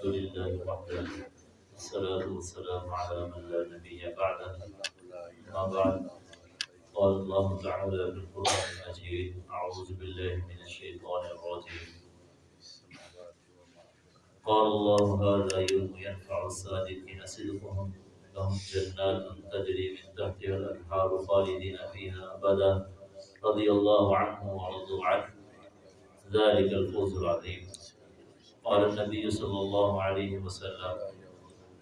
الحمد لله وحده الصلاة والسلام على من لا نبي بعده. أما بعد، قال الله تعالى في القرآن المجيد أعوذ بالله من الشيطان الرجيم. قال الله هذا يوم ينفع الصادقين صدقهم. لهم جنات تجري من تحتها الأنهار خالدين فيها أبدا. رضي الله عنه ورضوا عنه. ذلك الفوز العظيم. قال النبي صلى الله عليه وسلم،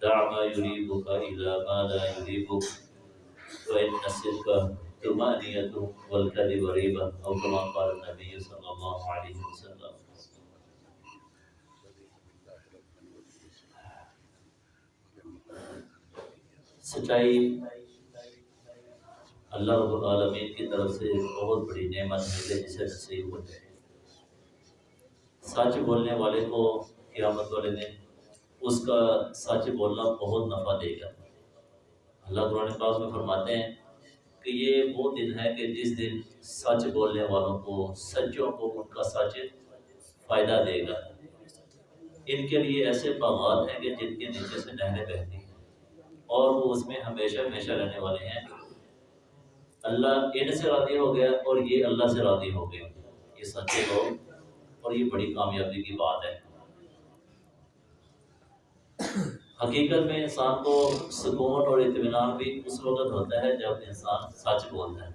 دع ما يريبك إلى ما لا يريبك وإن الصدق طمأنينة والكذب ريبة أو كما قال النبي صلى الله عليه وسلم. سچائی اللہ رب العالمین کی طرف سے ایک بہت بڑی نعمت ہے، جسے نصیب ہو جائے سچ بولنے والے کو قیامت والے دن اس کا سچ بولنا بہت نفع دے گا۔ اللہ قرآن پاک میں فرماتے ہیں کہ یہ وہ دن ہے کہ جس دن سچ بولنے والوں کو، سچوں کو ان کا سچ فائدہ دے گا۔ ان کے لیے ایسے باغات ہیں کہ جن کے نیچے سے نہریں بہتی ہیں۔ اور وہ اس میں ہمیشہ ہمیشہ رہنے والے ہیں۔ اللہ ان سے راضی ہو گیا اور یہ اللہ سے راضی ہو گیا۔ یہ سچے لوگ اور یہ بڑی کامیابی کی بات ہے۔ حقیقت میں انسان کو سکون اور اطمینان بھی اس وقت ہوتا ہے جب انسان سچ بولتا ہے۔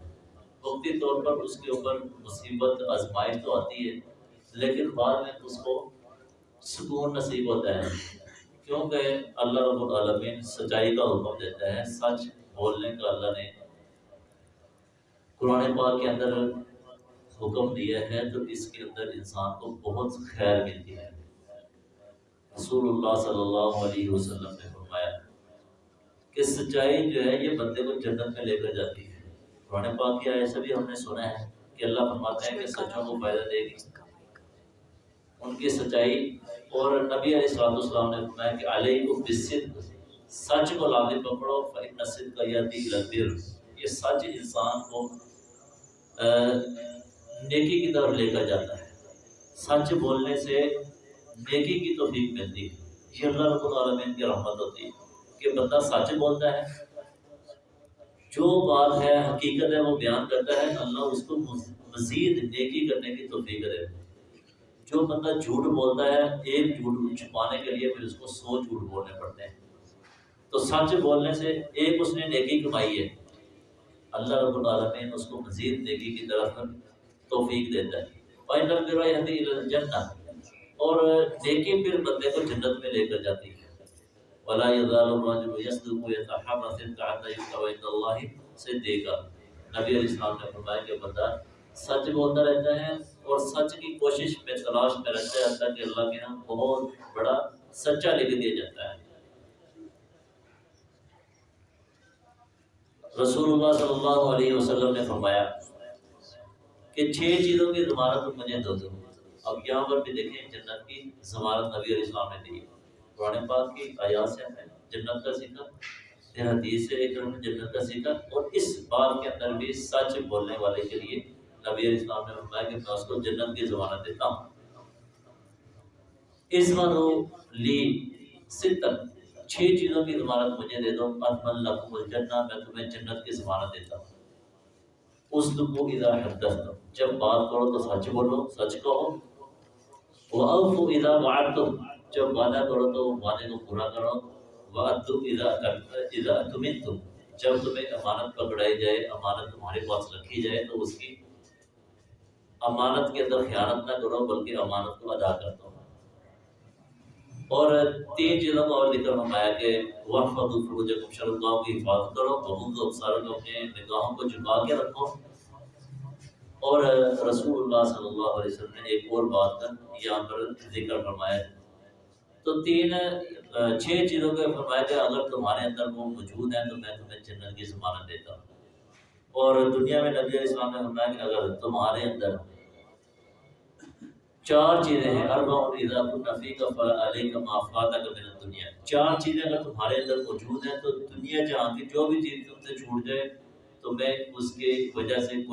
وقتی طور پر اس کے اوپر مصیبت، آزمائش تو آتی ہے، لیکن بعد میں اس کو سکون نصیب ہوتا ہے۔ کیونکہ اللہ رب العالمین سچائی کا حکم دیتا ہے، سچ بولنے کا۔ اللہ نے قرآن پاک کے اندر حکم دیا ہے تو اس کے اندر انسان کو بہت خیر ملتی ہے۔ رسول اللہ صلی اللہ علیہ وسلم نے فرمایا کہ سچائی جو ہے یہ بندے کو جنت میں لے کر جاتی ہے۔ قرآن پاک کی ایسا بھی ہم نے سنا ہے کہ اللہ فرماتے ہیں کہ سچوں کو فائدہ دے گی۔ ان کی سچائی اور نبی علیہ السلام السلام نے فرمایا کہ علیہ کو بصد سچ کو لازم پکڑو، فإن الصدق یہدی الی البر۔ یہ سچ انسان کو نیکی کی طرف لے کر جاتا ہے۔ سچ بولنے سے نیکی کی توفیق ملتی ہے۔ یہ اللہ رب العالمین کی رحمت ہوتی ہے کہ بندہ سچ بولتا ہے۔ جو بات ہے، حقیقت ہے، وہ بیان کرتا ہے۔ اللہ اس کو مزید نیکی کرنے کی توفیق دے جو بندہ جھوٹ بولتا ہے، ایک جھوٹ چھپانے کے لیے پھر اس کو سو جھوٹ بولنے پڑتے ہیں۔ تو سچ بولنے سے ایک اس نے نیکی کمائی ہے۔ اللہ رب العالمین اس کو مزید نیکی کی طرف توفیق دیتا ہے۔ اور نیکی پھر بندے کو جنت میں لے کر جاتی ہے۔ ولا يزال الرجل يصدق ويتحرى صدق حتى يكتب عند الله صديقا۔ نبی علیہ السلام نے فرمایا کہ بندہ سچ بولتا رہتا ہے اور سچ کی کوشش میں تلاش میں رہتا ہے، حتیٰ کہ اللہ کے یہاں بہت بڑا سچا لکھ دیا جاتا ہے۔ رسول اللہ صلی اللہ علیہ وسلم نے فرمایا کہ چھ چیزوں کی ضمانت مجھے دو دو اب یہاں پر بھی دیکھیں جنت کی ضمانت نبی علیہ السلام نے دی۔ قرآن پاک کی آیات سے ہمیں جنت کا ذکر، پھر حدیث سے ایک جنت کا ذکر، اور اس بات کے اندر بھی سچ بولنے والے کے لیے نبی علیہ السلام نے فرمایا کہ میں اس کو جنت کی ضمانت دیتا ہوں۔ اس لی ستن چھ چیزوں کی ضمانت مجھے دے دو۔ اطمن لکم الجنہ، میں تمہیں جنت کی ضمانت دیتا ہوں۔ اس لکو اذا حدث جب بات کرو تو سچ بولو، سچ کہو۔ وَأَوْفُ اذا وعدتم۔ جب وعدہ کرو تو وعدے کو پورا کرو۔ وَأَدُّ اذا اذا تمنتم جب تمہیں امانت پکڑائی جائے، امانت تمہارے پاس رکھی جائے، تو اس کی امانت کے اندر خیانت نہ کرو، بلکہ امانت کو ادا کر دو۔ اور تین چیزوں کا اور ذکر فرمایا کہ وقف فروجکم شرطاؤں کی حفاظت کرو بہت ابصار کو اپنے نگاہوں کو جھکا کے رکھو۔ اور رسول اللہ صلی اللہ علیہ وسلم نے ایک اور بات کا یہاں پر ذکر فرمایا۔ تو تین، چھ چیزوں کے فرمایا کہ اگر تمہارے اندر وہ موجود ہیں تو میں تمہیں جنت کی ضمانت دیتا ہوں۔ اور دنیا میں نبی علیہ السلام نے فرمایا کہ اگر تمہارے اندر چار چیزیں ہیں۔ اربع اذا كنت فيك فعليك ما فاتك من الدنيا چار چیزیں اگر تمہارے اندر موجود ہیں تو دنیا جہاں کی جو بھی چیز تم سے چھوٹ جائے تو میں اس کے وجہ سے کوئی